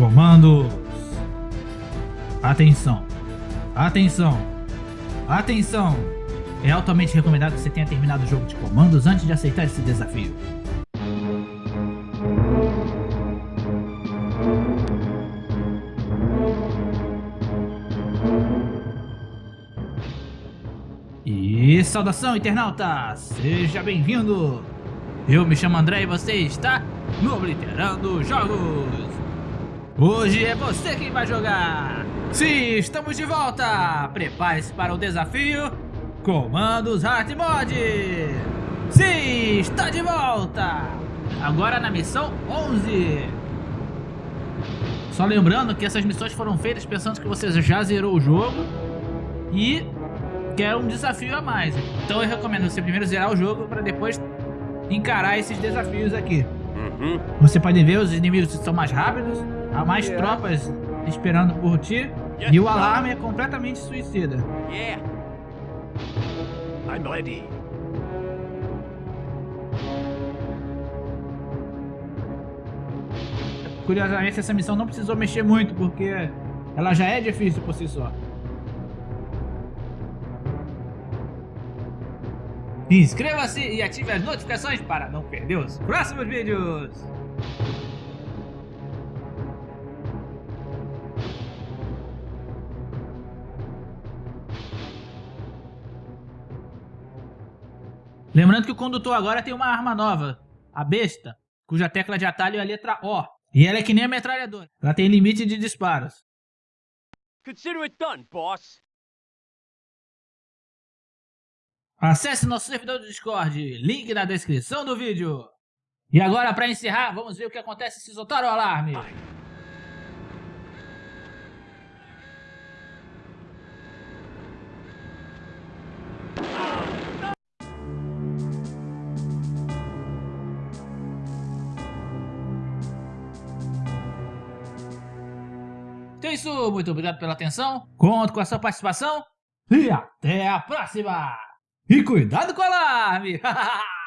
Comandos. Atenção. Atenção. Atenção. É altamente recomendado que você tenha terminado o jogo de comandos antes de aceitar esse desafio. E saudação internauta, seja bem-vindo! Eu me chamo André e você está no Obliterando Jogos! Hoje é você quem vai jogar! Sim, estamos de volta! Prepare-se para o desafio Comandos Hard Mod! Sim, está de volta! Agora na missão 11! Só lembrando que essas missões foram feitas pensando que você já zerou o jogo e quer um desafio a mais. Então eu recomendo você primeiro zerar o jogo para depois encarar esses desafios aqui. Uhum. Você pode ver os inimigos são mais rápidos, há mais yeah. tropas esperando por ti yes, e o alarme é completamente suicida. Yeah. I'm ready. Curiosamente essa missão não precisou mexer muito porque ela já é difícil por si só. Inscreva-se e ative as notificações para não perder os próximos vídeos. Lembrando que o condutor agora tem uma arma nova, a besta, cuja tecla de atalho é a letra O. E ela é que nem a metralhadora, ela tem limite de disparos. Consider it done, boss. Acesse nosso servidor do Discord, link na descrição do vídeo. E agora, para encerrar, vamos ver o que acontece se soltar o alarme. Então é isso, muito obrigado pela atenção, conto com a sua participação e até a próxima! E cuidado com o alarme!